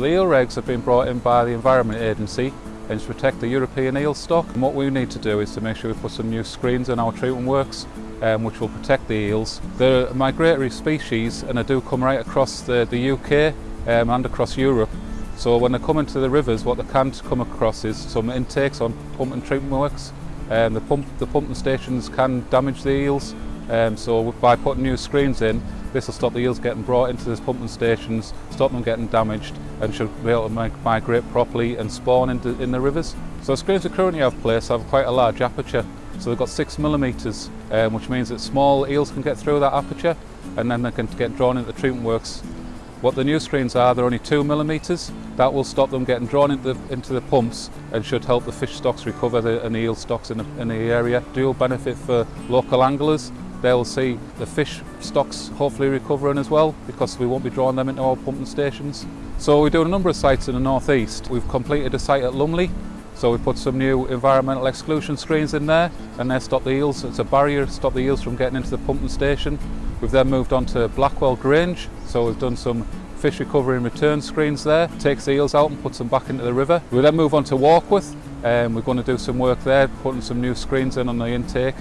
the eel regs have been brought in by the Environment Agency and to protect the European eel stock. And what we need to do is to make sure we put some new screens in our treatment works um, which will protect the eels. They're a migratory species and they do come right across the, the UK um, and across Europe. So when they come into the rivers, what they can come across is some intakes on pump and treatment works. Um, the, pump, the pumping stations can damage the eels, um, so by putting new screens in, this will stop the eels getting brought into these pumping stations, stop them getting damaged and should be able to migrate properly and spawn into, in the rivers. So the screens we currently have placed have quite a large aperture so they've got six millimetres, um, which means that small eels can get through that aperture and then they can get drawn into the treatment works. What the new screens are, they're only two millimetres. That will stop them getting drawn into the, into the pumps and should help the fish stocks recover the, and the eel stocks in the, in the area. Dual benefit for local anglers. They'll see the fish stocks hopefully recovering as well because we won't be drawing them into our pumping stations. So we're doing a number of sites in the northeast. We've completed a site at Lumley so we put some new environmental exclusion screens in there and they stop the eels, it's a barrier to stop the eels from getting into the pumping station. We've then moved on to Blackwell Grange, so we've done some fish recovery and return screens there, takes the eels out and puts them back into the river. We then move on to Warkworth and we're going to do some work there, putting some new screens in on the intake.